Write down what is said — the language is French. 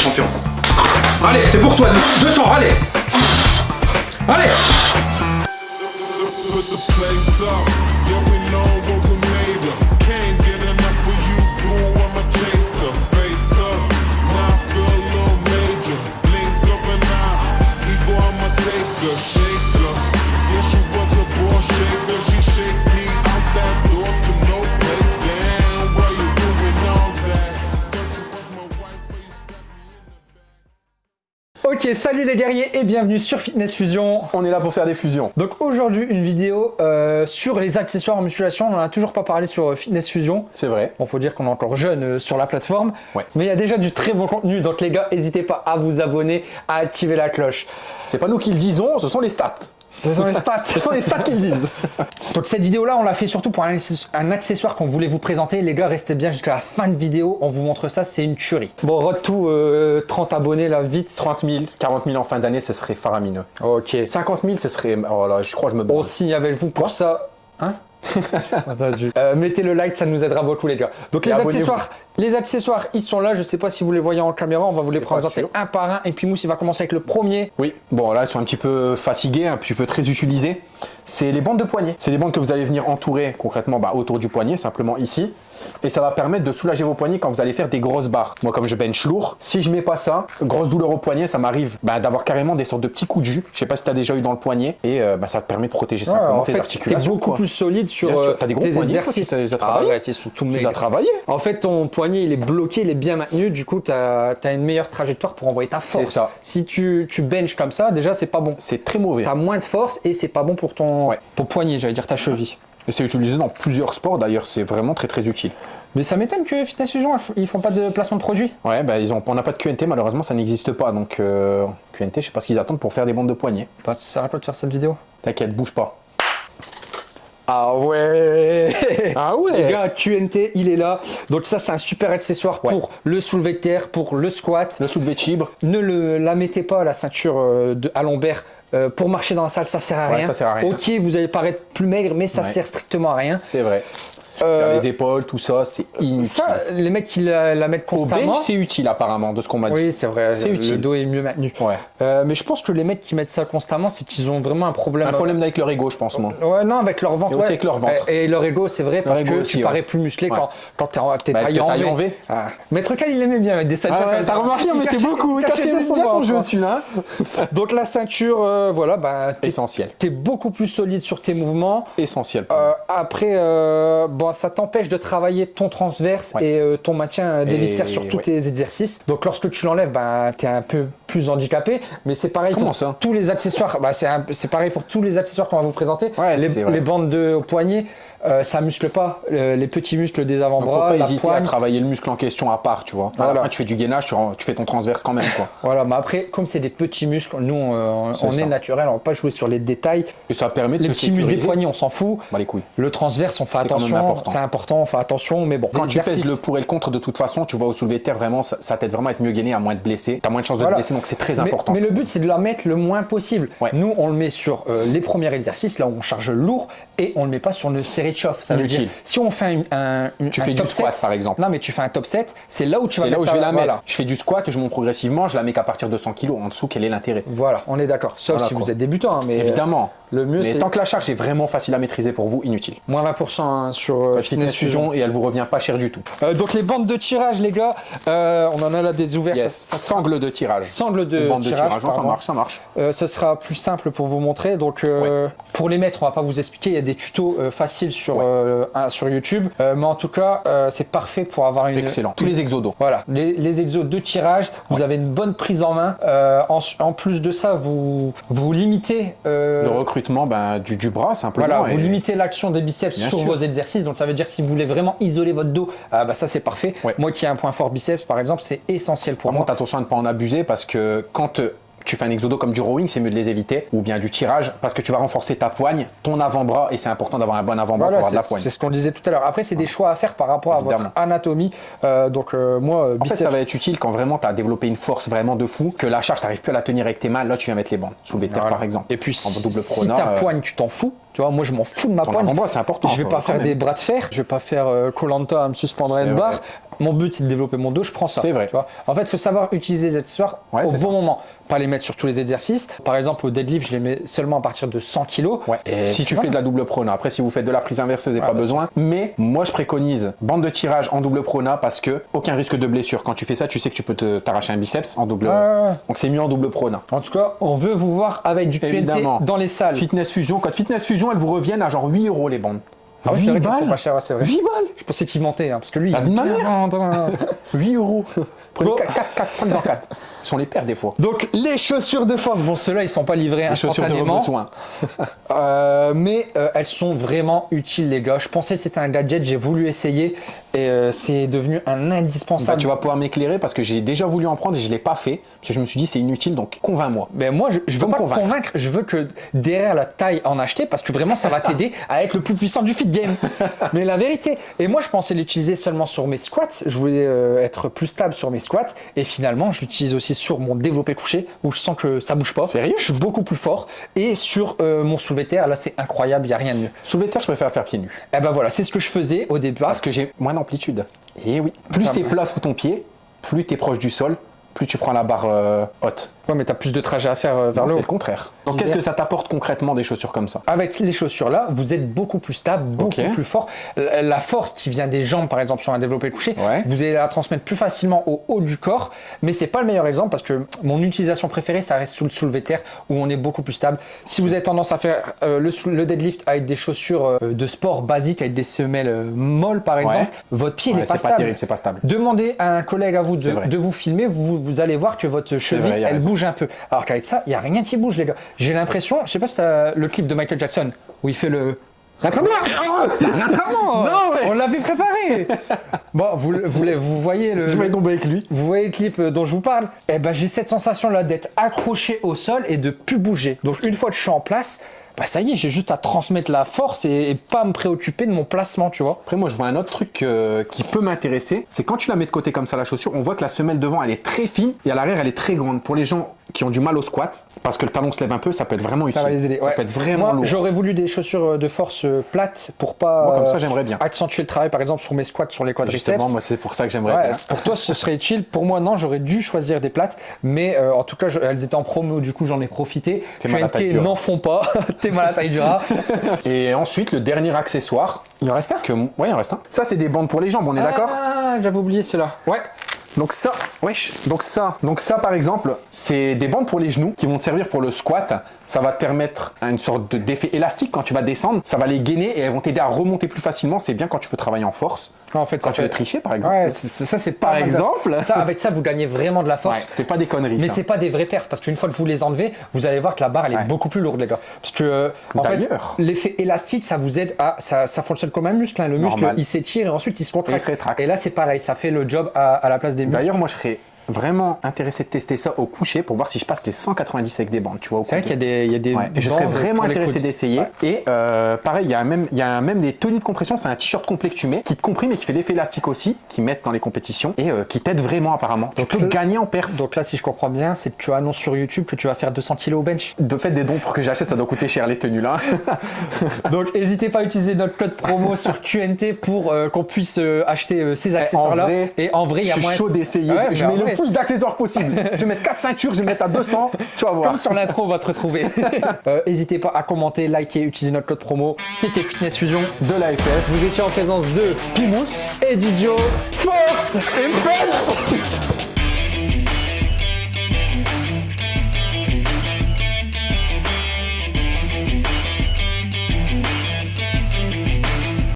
champion. Allez, c'est pour toi, 200, allez Allez Ok, salut les guerriers et bienvenue sur Fitness Fusion. On est là pour faire des fusions. Donc aujourd'hui une vidéo euh, sur les accessoires en musculation. On n'en a toujours pas parlé sur euh, Fitness Fusion. C'est vrai. Bon, faut dire qu'on est encore jeune euh, sur la plateforme. Ouais. Mais il y a déjà du très bon contenu. Donc les gars, n'hésitez pas à vous abonner, à activer la cloche. C'est pas nous qui le disons, ce sont les stats. Ce sont les stats. Ce sont les stats qui le disent. Donc cette vidéo là on l'a fait surtout pour un, access- un accessoire qu'on voulait vous présenter. Les gars restez bien jusqu'à la fin de vidéo, on vous montre ça, c'est une tuerie. Bon road to euh, 30 abonnés là vite. 30 000, 40 000 en fin d'année, ce serait faramineux. Ok. 50 000, ce serait... Oh là, je crois que je me On base. signe avec vous pour ça. Hein? Euh, mettez le like, ça nous aidera beaucoup les gars. Donc Et les accessoires, les accessoires, ils sont là. Je sais pas si vous les voyez en caméra, on va vous les présenter un par un. Et puis Mousse, il va commencer avec le premier. Oui, bon là, ils sont un petit peu fatigués, un petit peu très utilisés. C'est les bandes de poignet. C'est des bandes que vous allez venir entourer concrètement bah, autour du poignet, simplement ici. Et ça va permettre de soulager vos poignets quand vous allez faire des grosses barres. Moi, comme je bench lourd, si je mets pas ça, grosse douleur au poignet, ça m'arrive bah, d'avoir carrément des sortes de petits coups de jus. Je sais pas si tu as déjà eu dans le poignet. Et euh, bah, ça te permet de protéger Ouais, simplement en tes fait, t'es articulations. beaucoup quoi. plus solide sur sûr, euh, des gros tes poignets, exercices. tu as sont tout Tu as travaillés En fait, ton poignet, il est bloqué, il est bien maintenu. Du coup, tu as, une meilleure trajectoire pour envoyer ta force. ça. Si tu, tu benches comme ça, déjà, c'est pas bon. C'est très mauvais. Tu as moins de force et c'est pas bon pour ton, Ouais. ton poignet, j'allais dire ta cheville. Et c'est utilisé dans plusieurs sports d'ailleurs, c'est vraiment très très utile. Mais ça m'étonne que Fitness Fusion, ils font pas de placement de produit. Ouais, bah ils ont, on n'a pas de QNT, malheureusement ça n'existe pas. Donc euh, QNT, je sais pas ce qu'ils attendent pour faire des bandes de poignet. Bah, ça sert à quoi de faire cette vidéo? T'inquiète, bouge pas. Ah ouais Ah Les gars, QNT, il est là. Donc ça, c'est un super accessoire Ouais. pour le soulevé de terre, pour le squat. Le soulevé de chibre, Ne le, la mettez pas, la ceinture euh, de, à lombaire. Euh, pour marcher dans la salle, ça sert à Ouais, rien. ça sert à rien. Ok, vous allez paraître plus maigre, mais ça Ouais. sert strictement à rien. c'est vrai. Euh, les épaules, tout ça, c'est inutile. ça, les mecs qui la, la mettent Au constamment. bench, c'est utile apparemment, de ce qu'on m'a dit. oui, c'est vrai. C'est le, utile. Le dos est mieux maintenu. Ouais. Euh, mais je pense que les mecs qui mettent ça constamment, c'est qu'ils ont vraiment un problème. Un problème avec leur ego, je pense, moi. Ouais, non, avec leur ventre. Et ouais. avec leur ventre. Et, et leur ego, c'est vrai, parce que aussi, tu ouais. parais plus musclé quand, quand t'es Bah, taillé en en V. Ah. Maître Cal, il aimait bien mettre des ceintures Ah ouais, t'as remarqué, on mettait beaucoup, il cachait bien son jeu celui-là. Donc la ceinture, euh, voilà, bah, Essentiel. t'es beaucoup plus solide sur tes mouvements. Essentiel. Après, euh, bon, ça t'empêche de travailler ton transverse Ouais. et euh, ton maintien euh, des viscères sur tous ouais. tes exercices. Donc lorsque tu l'enlèves, bah, tu es un peu plus handicapé. Mais c'est pareil Comment pour ça tous les accessoires. Bah, c'est pareil pour tous les accessoires qu'on va vous présenter. Ouais, les, bandes de poignet, euh, ça muscle pas euh, les petits muscles des Donc, faut avant-bras, pas la hésiter à travailler le muscle en question à part, tu vois. Voilà. fin, tu fais du gainage, tu, fais ton transverse quand même, quoi. Voilà, mais après, comme c'est des petits muscles, nous, on, ça. est naturel, on va pas jouer sur les détails. Et ça permet de Les petits muscles des poignets, on s'en fout. Bah les couilles. Le transverse, on fait attention. C'est important, on fait attention. Mais bon, Quand tu pèses le pour et le contre, de toute façon, tu vois au soulevé de terre, vraiment, ça, ça t'aide vraiment à être mieux gainé, à moins de blesser. T'as moins de chances de te blesser, donc c'est très Mais- important. Mais, le but, c'est de la mettre le moins possible. Ouais. Nous, on le met sur euh, les premiers exercices, là où on charge lourd, et on le met pas sur une série Ça veut dire, si on fait un, Tu un fais top du squat, 7, par exemple. Non, mais tu fais un top 7, c'est là où tu vas C'est là où mettre je vais la mettre. Voilà. Je fais du squat, je monte progressivement, je la mets qu'à partir de 100 kg. En dessous, quel est l'intérêt? Voilà, on est d'accord. Sauf Voilà, si quoi. vous êtes débutant. hein, mais Évidemment. Le mieux, Mais tant que la charge est vraiment facile à maîtriser pour vous, inutile. moins 20% hein, sur euh, Fitness Fusion et elle vous revient pas cher du tout. Euh, donc les bandes de tirage, les gars, euh, on en a là des ouvertes. Yes, Ça- ça- sangle de tirage. Sangle de Bande de tirage, tirage, non, ça marche, ça marche. Euh, ce sera plus simple pour vous montrer. Donc, euh, pour les mettre, on va pas vous expliquer. Il y a des tutos euh, faciles sur, Ouais. euh, sur YouTube. Euh, mais en tout cas, euh, c'est parfait pour avoir une. Excellent. Tous les exodos. Voilà, les, les exos de tirage, vous avez une bonne prise en main. Euh, en, en plus de ça, vous, vous limitez. euh, Le recrutement ben, du, du bras, simplement. voilà, et- vous limitez l'action des biceps Bien sur sûr. vos exercices. Donc ça veut dire que si vous voulez vraiment isoler votre dos, ah bah ça c'est parfait. Ouais. Moi qui ai un point fort biceps par exemple, c'est essentiel pour Par moi. contre, attention à ne pas en abuser parce que quand euh, tu fais un exodo comme du rowing, c'est mieux de les éviter, ou bien du tirage, parce que tu vas renforcer ta poigne, ton avant-bras, et c'est important d'avoir un bon avant-bras Voilà, pour avoir de la c'est poigne. c'est ce qu'on disait tout à l'heure. Après, c'est des choix à faire par rapport à votre anatomie. Euh, donc, euh, moi, En fait, biceps. ça va être utile quand vraiment tu as développé une force vraiment de fou, que la charge, tu n'arrives plus à la tenir avec tes mains, là tu viens mettre les bandes, soulever terre Voilà. par exemple. Et puis, en si, double si preneur, ta euh, poigne, tu t'en fous, Tu vois, moi je m'en fous de ma Ton poigne. avant-bras, c'est important, Je vais pas faire même. des bras de fer, je vais pas faire euh, Colanta à me suspendre à une barre. vrai. Mon but c'est de développer mon dos, je prends ça. C'est vrai. Tu vois. En fait, il faut savoir utiliser les accessoires Ouais, au bon ça. moment. Pas les mettre sur tous les exercices. Par exemple, au deadlift, je les mets seulement à partir de 100 kg. Ouais. si tu fais de la double prona, après si vous faites de la prise inverse, vous n'avez Ah, pas bah, besoin. Mais moi je préconise bande de tirage en double prona parce que aucun risque de blessure. Quand tu fais ça, tu sais que tu peux t'arracher un biceps en double. Donc c'est mieux en double prona. En tout cas, on veut vous voir avec du QNT dans les salles. Fitness Fusion, code Fitness Fusion, elles vous reviennent à genre 8 euros les bandes. Ah ouais, c'est 8 vrai qu'elles sont pas chères, ouais, c'est vrai. 8 balles Je pensais qu'il mentait, hein, parce que lui, il Ah, bien hein. 8 euros. Prenez Bon. 4, 4, 4, prenez-en 4. Ils sont les pères des fois. Donc les chaussures de force, bon ceux-là ils sont pas livrés Les chaussures de besoin. euh, mais euh, elles sont vraiment utiles les gars. Je pensais que c'était un gadget, j'ai voulu essayer et euh, c'est devenu un Bah, indispensable. tu vas pouvoir m'éclairer parce que j'ai déjà voulu en prendre et je l'ai pas fait. Parce que je me suis dit c'est inutile donc convainc-moi. Ben moi je, je veux me pas te convaincre. convaincre, je veux que derrière la taille en acheter parce que vraiment ça va t'aider à être le plus puissant du fit game. Mais la vérité, et moi je pensais l'utiliser seulement sur mes squats, je voulais euh, être plus stable sur mes squats et finalement je l'utilise aussi sur mon développé couché où je sens que ça bouge pas. Sérieux? Je suis beaucoup plus fort et sur euh, mon soulevé terre là c'est incroyable, il y a rien de mieux. Soulever de terre, je préfère faire pieds nus. Et ben voilà, c'est ce que je faisais au départ. Parce que j'ai moins d'amplitude. Et oui. Plus c'est plat sous ton pied, plus tu es proche du sol, plus tu prends la barre euh, haute. Ouais, mais t'as plus de trajet à faire euh, vers le C'est haut. le contraire. Donc qu'est-ce que ça t'apporte concrètement des chaussures comme ça? Avec les chaussures là, vous êtes beaucoup plus stable, beaucoup plus fort. La force qui vient des jambes, par exemple, sur un développé couché, Ouais. vous allez la transmettre plus facilement au haut du corps. Mais c'est pas le meilleur exemple parce que mon utilisation préférée, ça reste sous le soulevé terre où on est beaucoup plus stable. Si vous avez tendance à faire euh, le, deadlift avec des chaussures de sport basiques, avec des semelles molles par exemple, votre pied Ouais, n'est pas C'est pas stable. terrible, c'est pas stable. Demandez à un collègue à vous C'est de, vous filmer, vous, vous allez voir que votre cheville, vrai, elle raison. bouge un peu. Alors qu'avec ça, il n'y a rien qui bouge, les gars. J'ai l'impression, je sais pas si t'as le clip de Michael Jackson où il fait le. Rattrapement Non, ouais. On l'avait préparé Bon, vous, vous, vous voyez le. Je vais tomber avec lui. Vous voyez le clip euh, dont je vous parle? Eh ben, j'ai cette sensation là d'être accroché au sol et de plus bouger. Donc une fois que je suis en place, bah ça y est, j'ai juste à transmettre la force et, et pas me préoccuper de mon placement, tu vois. Après, moi, je vois un autre truc euh, qui peut m'intéresser. C'est quand tu la mets de côté comme ça, la chaussure, on voit que la semelle devant, elle est très fine et à l'arrière, elle est très grande. Pour les gens qui ont du mal au squat, parce que le talon se lève un peu, ça peut être vraiment utile. Ça va les aider. Ça ouais. peut être vraiment Moi, lourd. J'aurais voulu des chaussures euh, de force plates pour pas Moi, comme ça, j'aimerais bien. accentuer le travail, par exemple, sur mes squats, sur les quadriceps. Justement, moi, c'est pour ça que j'aimerais Ouais, bien. pour toi, ce serait utile. Pour moi, non, j'aurais dû choisir des plates. Mais euh, en tout cas, je- elles étaient en promo, du coup, j'en ai profité. QNT, n'en font pas. T'es mal à taille du rat. Et ensuite, le dernier accessoire. Il en reste un Que... Ouais, il en reste un. Ça, c'est des bandes pour les jambes, on est d'accord? Ah, j'avais oublié cela. Ouais. Donc ça, wesh. Donc ça, donc ça par exemple, c'est des bandes pour les genoux qui vont te servir pour le squat. Ça va te permettre une sorte de- d'effet élastique quand tu vas descendre. Ça va les gainer et elles vont t'aider à remonter plus facilement. C'est bien quand tu veux travailler en force. En fait, Quand ça tu veux fait... tricher par exemple. Ouais, ça c'est Par exemple. Ça, avec ça, vous gagnez vraiment de la force. Ouais, c'est pas des conneries. Mais c'est pas des vrais perfs parce qu'une fois que vous les enlevez, vous allez voir que la barre elle est Ouais. beaucoup plus lourde les gars. Parce que euh, en fait, l'effet élastique ça vous aide à ça, ça fonctionne comme un muscle. hein. Le muscle Normal. il s'étire et ensuite il se contracte. Se. Et là c'est pareil, ça fait le job à, à la place des muscles. D'ailleurs, moi, je serais vraiment intéressé de tester ça au coucher pour voir si je passe les 190 avec des bandes, tu vois. C'est vrai qu'il y a des, il y a des Ouais, je serais vraiment intéressé d'essayer. Et euh, pareil, il y a même, il y a même des tenues de compression. C'est un t-shirt complet que tu mets, qui te comprime et qui fait l'effet élastique aussi, qui mettent dans les compétitions et euh, qui t'aide vraiment apparemment. Tu Donc peux le- gagner en perf. Donc là, si je comprends bien, c'est que tu annonces sur YouTube que tu vas faire 200 kg au bench. De fait, des dons pour que j'achète, ça doit coûter cher les tenues là. Donc n'hésitez pas à utiliser notre code promo sur QNT pour euh, qu'on puisse acheter ces accessoires-là. vrai, Et en vrai, il y je a suis moyen. chaud d'essayer. Ouais, je mets le plus d'accessoires possible. je vais mettre 4 ceintures, je vais mettre à 200. Tu vas voir. Comme sur l'intro, on va te retrouver. Euh, N'hésitez pas à commenter, liker, utiliser notre code promo. C'était Fitness Fusion. De l'AFF. Vous étiez en présence de Pimous et Didio. Force et